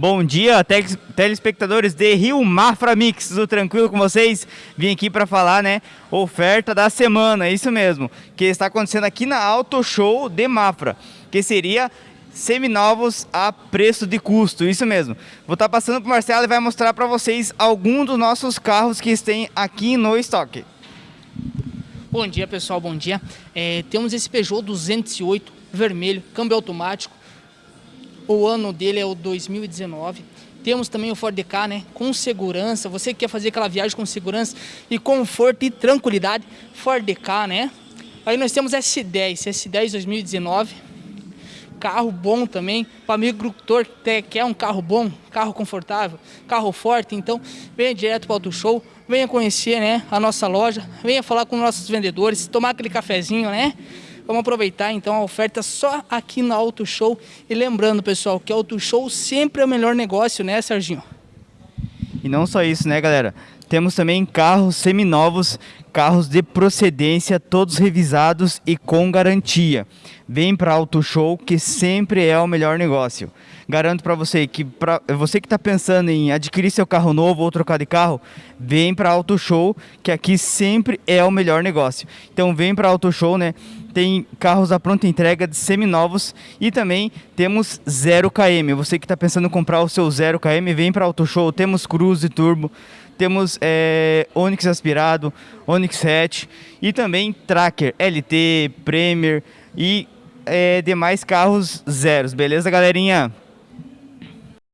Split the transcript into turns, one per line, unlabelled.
Bom dia, telespectadores de Rio Mafra Mix, tudo tranquilo com vocês? Vim aqui para falar, né, oferta da semana, isso mesmo, que está acontecendo aqui na Auto Show de Mafra, que seria seminovos a preço de custo, isso mesmo. Vou estar tá passando para o Marcelo e vai mostrar para vocês alguns dos nossos carros que tem aqui no estoque.
Bom dia pessoal, bom dia. É, temos esse Peugeot 208 vermelho, câmbio automático, o ano dele é o 2019. Temos também o Ford K, né, com segurança. Você que quer fazer aquela viagem com segurança e conforto e tranquilidade, Ford K, né? Aí nós temos S10, S10 2019. Carro bom também, para amigo agricultor que quer um carro bom, carro confortável, carro forte, então venha direto para o Auto Show, venha conhecer né, a nossa loja, venha falar com nossos vendedores, tomar aquele cafezinho, né? Vamos aproveitar então a oferta só aqui no Auto Show. E lembrando, pessoal, que Auto Show sempre é o melhor negócio, né, Serginho?
E não só isso, né, galera? Temos também carros seminovos, carros de procedência, todos revisados e com garantia. Vem para Auto Show que sempre é o melhor negócio. Garanto para você que para você que está pensando em adquirir seu carro novo ou trocar de carro, vem para Auto Show que aqui sempre é o melhor negócio. Então vem para Auto Show, né? tem carros à pronta entrega de seminovos e também temos 0 km. Você que está pensando em comprar o seu 0 km, vem para Auto Show. Temos Cruze Turbo, temos é, Onix aspirado, Onix Hatch e também Tracker, LT, Premier e é, demais carros zeros. Beleza, galerinha?